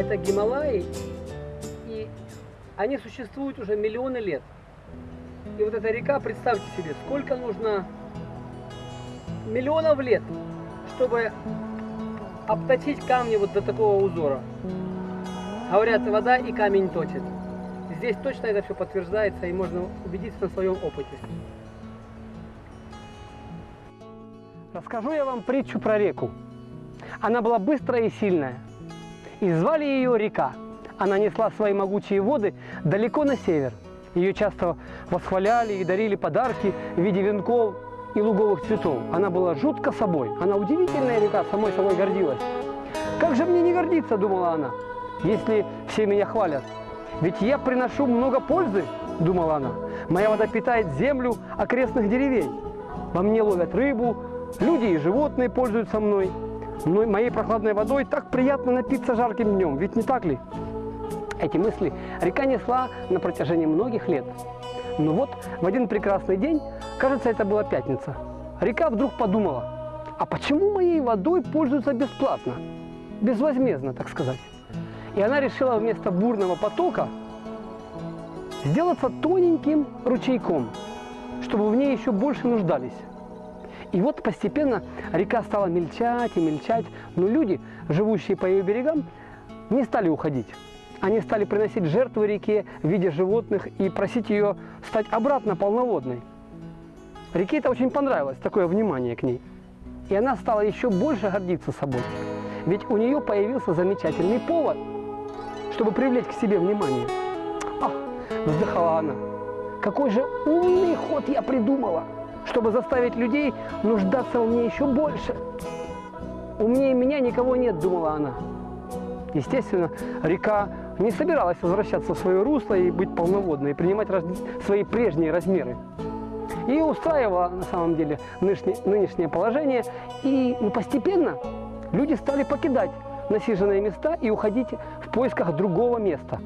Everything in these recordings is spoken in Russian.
это Гималаи, и они существуют уже миллионы лет. И вот эта река, представьте себе, сколько нужно миллионов лет, чтобы обточить камни вот до такого узора. Говорят, вода и камень точит. Здесь точно это все подтверждается и можно убедиться на своем опыте. Расскажу я вам притчу про реку. Она была быстрая и сильная. И звали ее река. Она несла свои могучие воды далеко на север. Ее часто восхваляли и дарили подарки в виде венков и луговых цветов. Она была жутко собой. Она удивительная река, самой собой гордилась. Как же мне не гордиться, думала она, если все меня хвалят. Ведь я приношу много пользы, думала она. Моя вода питает землю окрестных деревень. Во мне ловят рыбу, люди и животные пользуются мной. Но моей прохладной водой так приятно напиться жарким днем, ведь не так ли? Эти мысли река несла на протяжении многих лет. Но вот в один прекрасный день, кажется, это была пятница, река вдруг подумала, а почему моей водой пользуются бесплатно, безвозмездно, так сказать? И она решила вместо бурного потока сделаться тоненьким ручейком, чтобы в ней еще больше нуждались. И вот постепенно река стала мельчать и мельчать, но люди, живущие по ее берегам, не стали уходить. Они стали приносить жертвы реке в виде животных и просить ее стать обратно полноводной. Реке это очень понравилось, такое внимание к ней. И она стала еще больше гордиться собой. Ведь у нее появился замечательный повод, чтобы привлечь к себе внимание. Ах, вздыхала она, какой же умный ход я придумала, чтобы заставить людей нуждаться в мне еще больше. Умнее меня никого нет, думала она. Естественно, река не собиралась возвращаться в свое русло и быть полноводной, и принимать свои прежние размеры. И устраивало на самом деле нынешнее, нынешнее положение, и ну, постепенно люди стали покидать насиженные места и уходить в поисках другого места,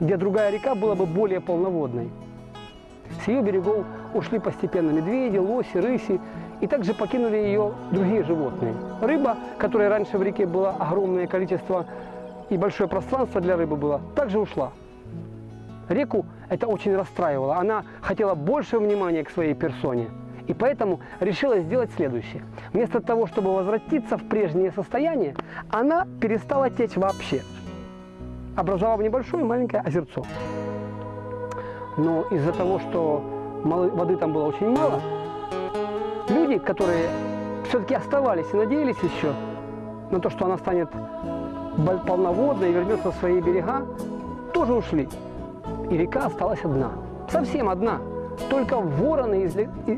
где другая река была бы более полноводной. С ее берегов ушли постепенно медведи, лоси, рыси, и также покинули ее другие животные. Рыба, которая раньше в реке было огромное количество и большое пространство для рыбы было, также ушла. Реку это очень расстраивало. Она хотела больше внимания к своей персоне. И поэтому решила сделать следующее. Вместо того, чтобы возвратиться в прежнее состояние, она перестала течь вообще, образовав небольшое маленькое озерцо. Но из-за того, что воды там было очень мало, люди, которые все-таки оставались и надеялись еще на то, что она станет полноводной и вернется в свои берега, тоже ушли. И река осталась одна, совсем одна. Только вороны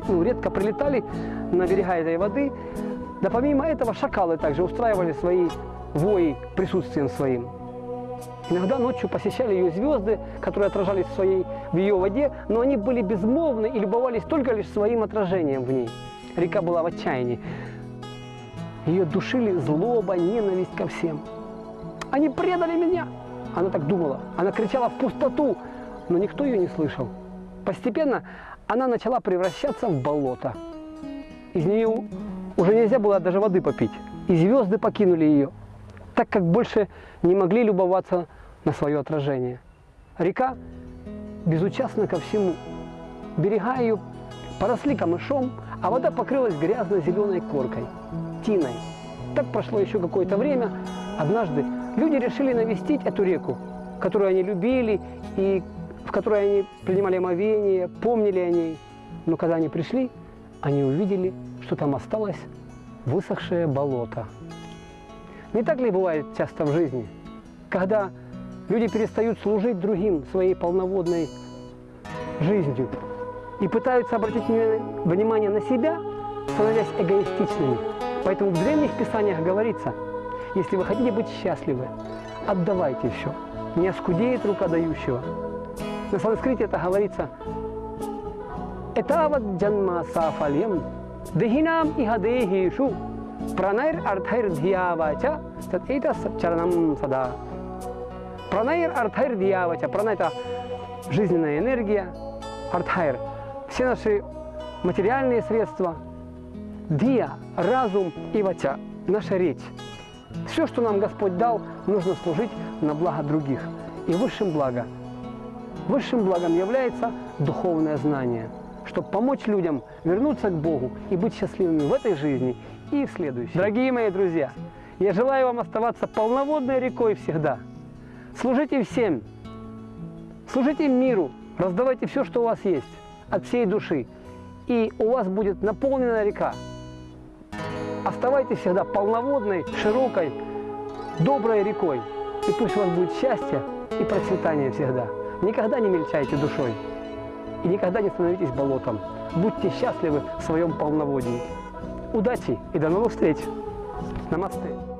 ну, редко прилетали на берега этой воды. Да помимо этого шакалы также устраивали свои вои присутствием своим. Иногда ночью посещали ее звезды, которые отражались в, своей, в ее воде, но они были безмолвны и любовались только лишь своим отражением в ней. Река была в отчаянии. Ее душили злоба, ненависть ко всем. Они предали меня. Она так думала. Она кричала в пустоту, но никто ее не слышал. Постепенно она начала превращаться в болото. Из нее уже нельзя было даже воды попить. И звезды покинули ее, так как больше не могли любоваться на свое отражение. Река безучастна ко всему. Берега ее поросли камышом, а вода покрылась грязно-зеленой коркой, тиной. Так прошло еще какое-то время. Однажды люди решили навестить эту реку, которую они любили и в которой они принимали омовение, помнили о ней. Но когда они пришли, они увидели, что там осталось высохшее болото. Не так ли бывает часто в жизни, когда люди перестают служить другим своей полноводной жизнью и пытаются обратить внимание на себя, становясь эгоистичными. Поэтому в древних писаниях говорится – если вы хотите быть счастливы, отдавайте все. Не оскудеет рука дающего. На санскрите это говорится «Этават джанма сафалем дехинам ихадехишу пранайр артхайр дьявача тат это чаранам сада». Пранайр артхайр дьявача. Прана – это жизненная энергия, артхайр – все наши материальные средства, дия – разум и вача – наша речь. Все, что нам Господь дал, нужно служить на благо других. И высшим благом, высшим благом является духовное знание, чтобы помочь людям вернуться к Богу и быть счастливыми в этой жизни и в следующей. Дорогие мои друзья, я желаю вам оставаться полноводной рекой всегда. Служите всем, служите миру, раздавайте все, что у вас есть, от всей души. И у вас будет наполнена река. Оставайтесь всегда полноводной, широкой, доброй рекой. И пусть у вас будет счастье и процветание всегда. Никогда не мельчайте душой. И никогда не становитесь болотом. Будьте счастливы в своем полноводии. Удачи и до новых встреч! Намасте!